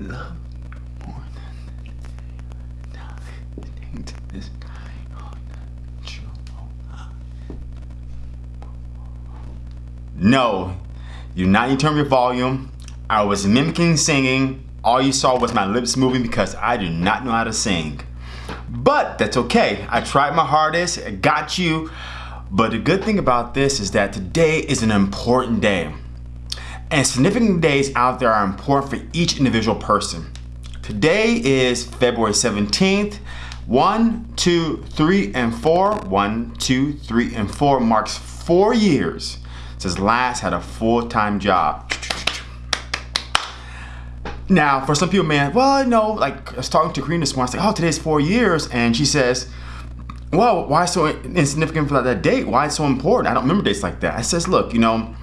love more than this No, you not need to turn your volume. I was mimicking singing. All you saw was my lips moving because I do not know how to sing. But that's okay. I tried my hardest, I got you. But the good thing about this is that today is an important day. And significant days out there are important for each individual person. Today is February 17th. One, two, three, and four. One, two, three, and four marks four years since last had a full-time job. Now, for some people, man, well, I know. like I was talking to Karina this morning, I was like, oh, today's four years. And she says, well, why so insignificant for that date? Why it's so important? I don't remember dates like that. I says, look, you know,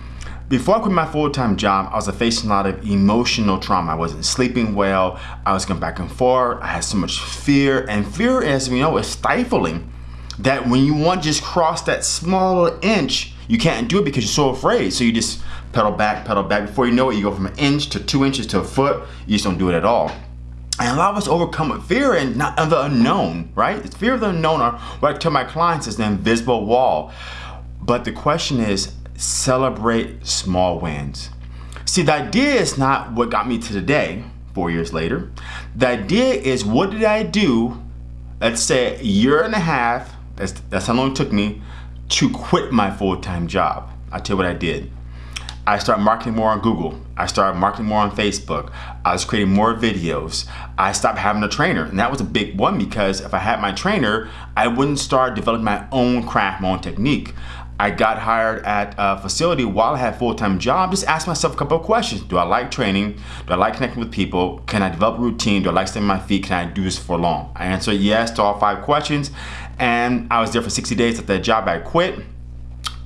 before I quit my full-time job, I was facing a lot of emotional trauma. I wasn't sleeping well. I was going back and forth. I had so much fear. And fear, as we know, is stifling. That when you want to just cross that small inch, you can't do it because you're so afraid. So you just pedal back, pedal back. Before you know it, you go from an inch to two inches to a foot. You just don't do it at all. And a lot of us overcome with fear and not of the unknown, right? It's fear of the unknown, or what I tell my clients is the invisible wall. But the question is, celebrate small wins. See, the idea is not what got me to today, four years later. The idea is what did I do, let's say a year and a half, that's, that's how long it took me, to quit my full-time job. I'll tell you what I did. I started marketing more on Google. I started marketing more on Facebook. I was creating more videos. I stopped having a trainer. And that was a big one because if I had my trainer, I wouldn't start developing my own craft, my own technique. I got hired at a facility while I had a full-time job, just ask myself a couple of questions. Do I like training? Do I like connecting with people? Can I develop a routine? Do I like staying on my feet? Can I do this for long? I answered yes to all five questions and I was there for 60 days at that job. I quit.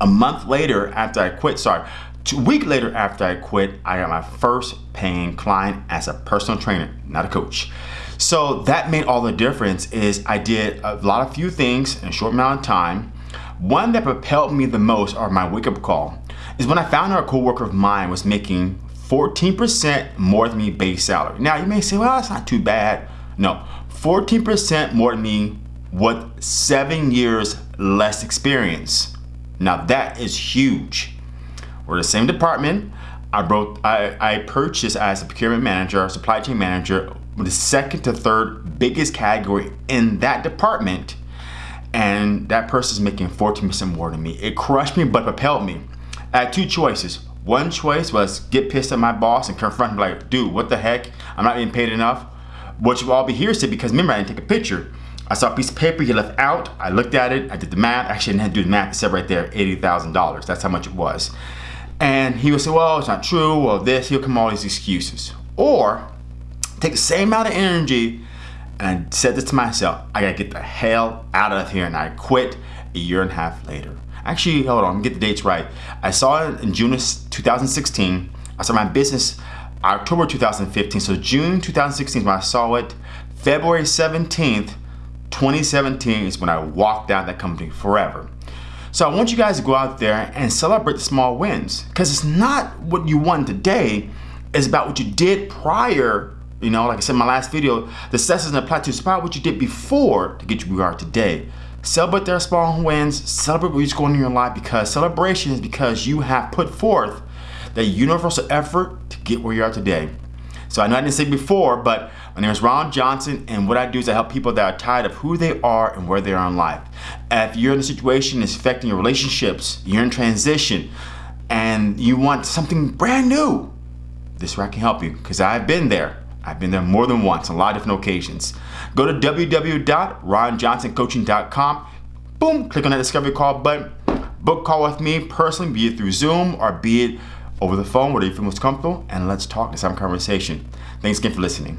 A month later after I quit, sorry, two week later after I quit, I got my first paying client as a personal trainer, not a coach. So that made all the difference is I did a lot of few things in a short amount of time one that propelled me the most, or my wake-up call, is when I found out a co-worker of mine was making 14% more than me base salary. Now you may say, well, that's not too bad. No, 14% more than me with seven years less experience. Now that is huge. We're the same department. I broke. I, I purchased as a procurement manager, supply chain manager, the second to third biggest category in that department and that person's making 14% more than me. It crushed me but propelled me. I had two choices. One choice was get pissed at my boss and confront him like, dude, what the heck? I'm not being paid enough. What you all be hearsay because remember I didn't take a picture. I saw a piece of paper he left out. I looked at it. I did the math. Actually, I didn't have to do the math. It said right there, $80,000. That's how much it was. And he would say, well, it's not true. Well, this. He'll come all these excuses. Or take the same amount of energy and I said this to myself, I gotta get the hell out of here and I quit a year and a half later. Actually, hold on, get the dates right. I saw it in June of 2016. I started my business October 2015, so June 2016 is when I saw it. February 17th, 2017 is when I walked out of that company forever. So I want you guys to go out there and celebrate the small wins because it's not what you won today, it's about what you did prior you know, like I said in my last video, the success doesn't apply to spot what you did before to get you where you are today. Celebrate their small wins, celebrate you're going in your life because celebration is because you have put forth the universal effort to get where you are today. So I know I didn't say before, but my name is Ron Johnson, and what I do is I help people that are tired of who they are and where they are in life. if you're in a situation that's affecting your relationships, you're in transition, and you want something brand new, this is where I can help you because I've been there. I've been there more than once, a lot of different occasions. Go to www.ronjohnsoncoaching.com. Boom, click on that discovery call button. Book call with me personally, be it through Zoom or be it over the phone, whatever you feel most comfortable, and let's talk, let's have a conversation. Thanks again for listening.